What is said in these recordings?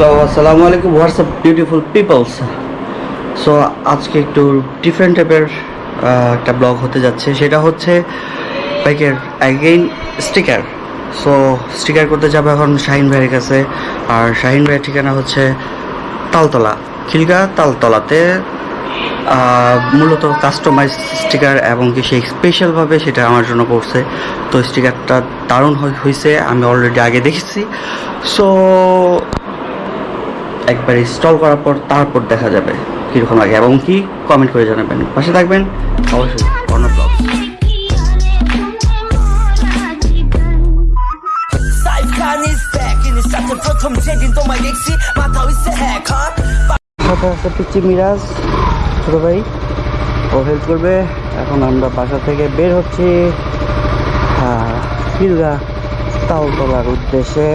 Hello আসসালামু আলাইকুম WhatsApp beautiful people's so আজকে একটু ডিফারেন্ট টাইপের একটা ব্লগ হতে যাচ্ছে। সেটা হচ্ছে বাইকের অ্যাগেইন স্টিকার সো স্টিকার করতে যাব এখন শাহিন ভাইয়ের কাছে। আর শাহিন ভাইয়ের ঠিকানা হচ্ছে তালতলা, খিলগা তালতলাতে। মূলত কাস্টমাইজ স্টিকার এবং কি সেই স্পেশালভাবে সেটা আমার জন্য করছে। তো স্টিকারটা দারুণ হয়েছে আমি অলরেডি আগে দেখেছি। সো একবার ইনস্টল করার পর তারপর দেখা যাবে কীরকম লাগে। এবং কি কমেন্ট করে জানাবেন। পাশে থাকবেন অবশ্যই। অন্য blog Saif Khan is back ইনি সাথে প্রথম যেদিন তোমায় দেখছি মাথা হইছে হ্যাক সাথে পিচ্ছি মিরাজ ছোটো ভাই। ও হেল্প করবে। এখন আমরা বাসা থেকে বের হচ্ছি। হ্যাঁ কিলগা তালতলার উদ্দেশ্যে।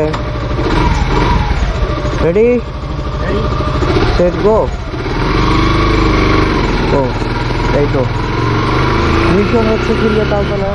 Ready set go Go. এই তো মিশন হচ্ছে কি তালতলা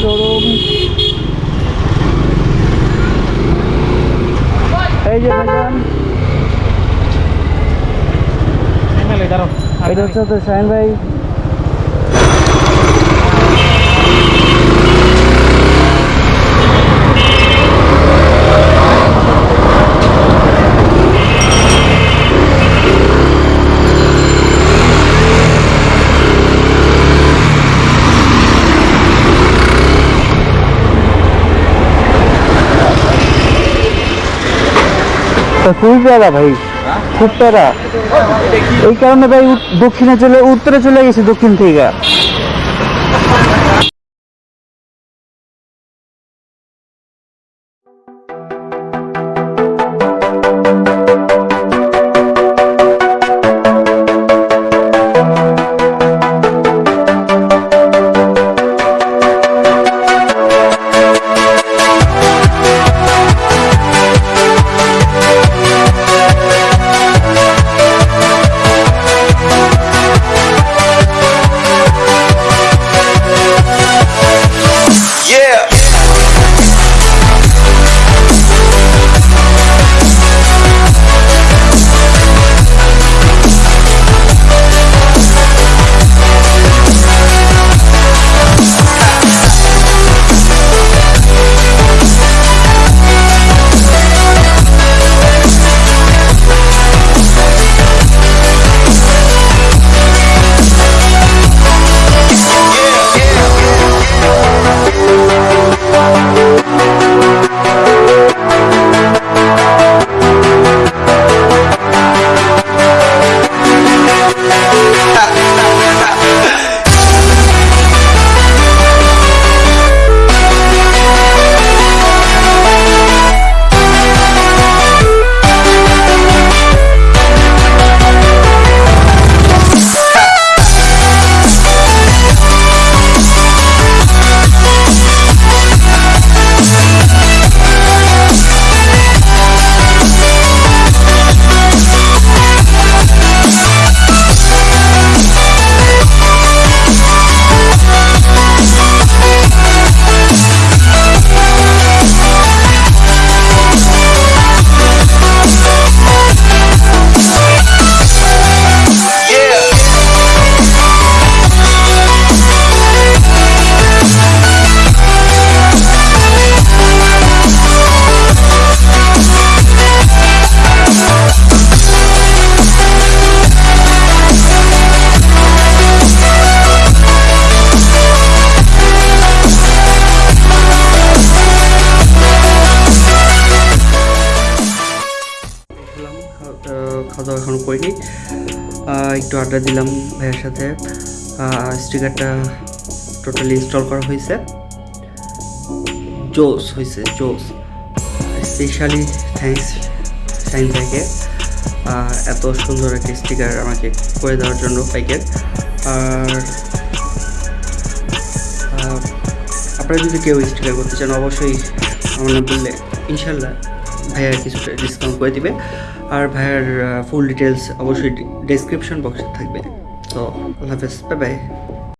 শোরুম এই যে ভাইজান এটা হচ্ছে তো সাইন ভাই। খুবই প্যারা ভাই। খুব প্যারা। এই কারণে ভাই দক্ষিণে চলে উত্তরে চলে গেছি দক্ষিণ থেকে। করিনি। আহ, একটু আড্ডা দিলাম ভাইয়ের সাথে। স্টিকারটা টোটালি ইনস্টল করা হয়েছে। জোস হয়েছে জোস। স্পেশালি থ্যাঙ্কস সাইন ভাইকে এত সুন্দর একটা স্টিকার আমাকে করে দেওয়ার জন্য বাইকের আর আপনারা যদি কেউ স্টিকার করতে চান অবশ্যই আমার বললে ইনশাল্লাহ ভাইয়া কিছুটা ডিসকাউন্ট করে দিবে। আর ভাইয়ার ফুল ডিটেলস অবশ্যই ডেসক্রিপশন বক্সে থাকবে। তো আল্লাহ হাফেজ বাই বাই